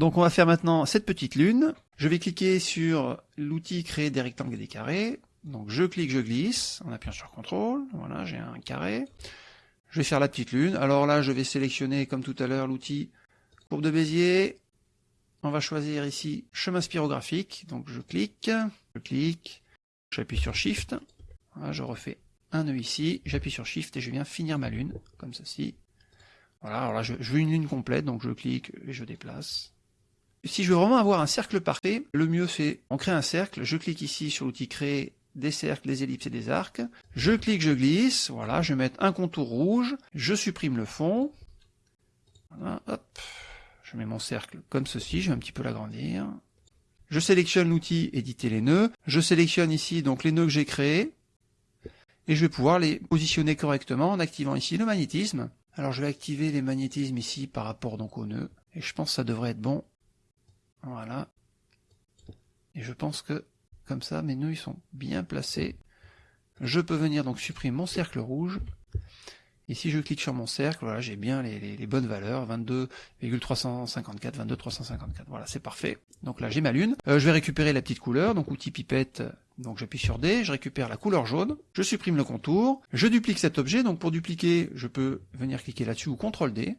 Donc on va faire maintenant cette petite lune. Je vais cliquer sur l'outil créer des rectangles et des carrés. Donc je clique, je glisse, en appuyant sur CTRL, voilà, j'ai un carré. Je vais faire la petite lune. Alors là, je vais sélectionner, comme tout à l'heure, l'outil courbe de Bézier. On va choisir ici chemin spirographique. Donc je clique, je clique, j'appuie sur Shift. Je refais un nœud ici, j'appuie sur Shift et je viens finir ma lune, comme ceci. Voilà, alors là, je veux une lune complète, donc je clique et je déplace. Si je veux vraiment avoir un cercle parfait, le mieux c'est, on crée un cercle, je clique ici sur l'outil créer des cercles, des ellipses et des arcs. Je clique, je glisse, voilà, je vais mettre un contour rouge, je supprime le fond. Voilà, hop, je mets mon cercle comme ceci, je vais un petit peu l'agrandir. Je sélectionne l'outil éditer les nœuds, je sélectionne ici donc les nœuds que j'ai créés, et je vais pouvoir les positionner correctement en activant ici le magnétisme. Alors je vais activer les magnétismes ici par rapport donc aux nœuds, et je pense que ça devrait être bon. Voilà. Et je pense que, comme ça, mes nœuds ils sont bien placés. Je peux venir donc supprimer mon cercle rouge. Et si je clique sur mon cercle, voilà, j'ai bien les, bonnes valeurs, 22,354, 22,354. Voilà, c'est parfait. Donc là, j'ai ma lune. Euh, je vais récupérer la petite couleur, donc outil pipette, donc j'appuie sur D, je récupère la couleur jaune, je supprime le contour, je duplique cet objet, donc pour dupliquer, je peux venir cliquer là-dessus ou CTRL D.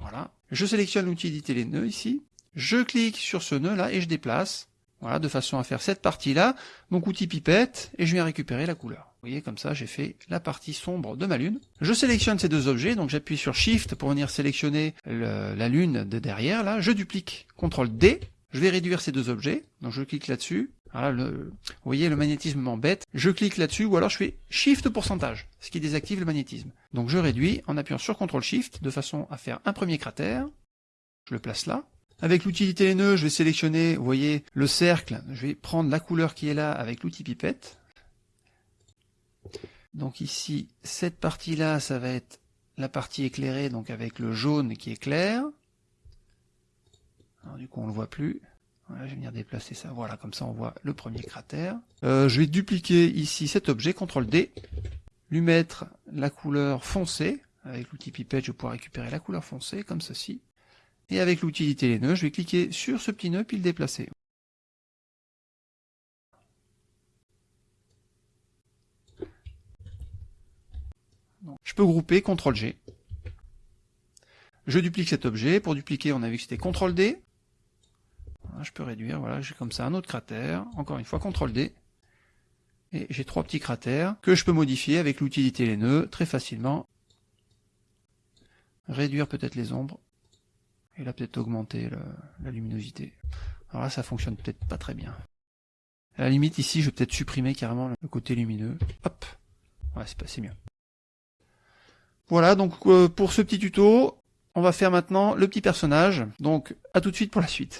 Voilà. Je sélectionne l'outil éditer les nœuds ici, je clique sur ce nœud là et je déplace, voilà, de façon à faire cette partie-là, donc outil pipette, et je viens récupérer la couleur. Vous voyez, comme ça, j'ai fait la partie sombre de ma lune. Je sélectionne ces deux objets, donc j'appuie sur Shift pour venir sélectionner la lune de derrière, là, je duplique, CTRL D, je vais réduire ces deux objets, donc je clique là-dessus, voilà, vous voyez, le magnétisme m'embête, je clique là-dessus, ou alors je fais Shift pourcentage, ce qui désactive le magnétisme. Donc je réduis en appuyant sur CTRL SHIFT, de façon à faire un premier cratère, je le place là, avec les nœuds, je vais sélectionner, vous voyez, le cercle. Je vais prendre la couleur qui est là avec l'outil pipette. Donc ici, cette partie-là, ça va être la partie éclairée, donc avec le jaune qui est clair. Alors du coup, on ne le voit plus. Voilà, je vais venir déplacer ça. Voilà, comme ça, on voit le premier cratère. Euh, je vais dupliquer ici cet objet, CTRL D, lui mettre la couleur foncée. Avec l'outil pipette, je vais pouvoir récupérer la couleur foncée, comme ceci. Et avec l'utilité les nœuds, je vais cliquer sur ce petit nœud puis le déplacer. je peux grouper CTRL G. Je duplique cet objet. Pour dupliquer, on a vu que c'était CTRL D. je peux réduire, voilà, j'ai comme ça un autre cratère. Encore une fois, CTRL D. Et j'ai trois petits cratères que je peux modifier avec l'utilité les nœuds très facilement. Réduire peut-être les ombres. Et là, peut-être augmenter la luminosité. Alors là, ça fonctionne peut-être pas très bien. À la limite, ici, je vais peut-être supprimer carrément le côté lumineux. Hop Ouais, c'est passé mieux. Voilà, donc euh, pour ce petit tuto, on va faire maintenant le petit personnage. Donc, à tout de suite pour la suite.